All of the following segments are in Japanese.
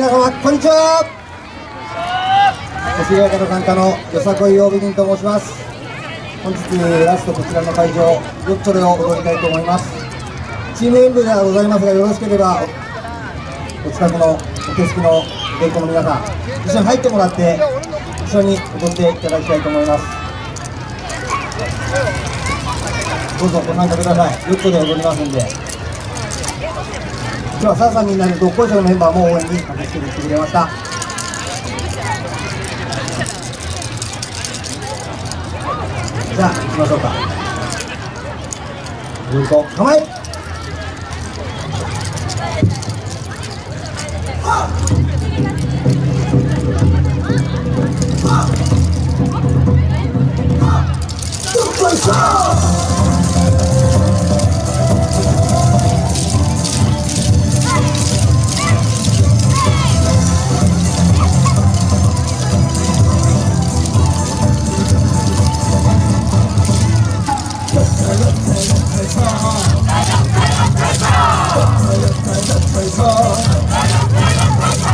皆様こんにちは。越谷から参加のよさこい曜日人と申します。本日ラストこちらの会場よっちょれを踊りたいと思います。チーム演舞ではございますがよろしければお近くのお手すきの芸妓の皆さん一緒に入ってもらって一緒に踊っていただきたいと思います。どうぞご参加ください。よっちょで踊りますんで。今日はさあさんみんなでどっこいしょのメンバーも応援に駆けつけてきてくれました。じゃあ行きましょうか。よいと構え。どっ快乐快乐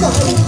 Hey!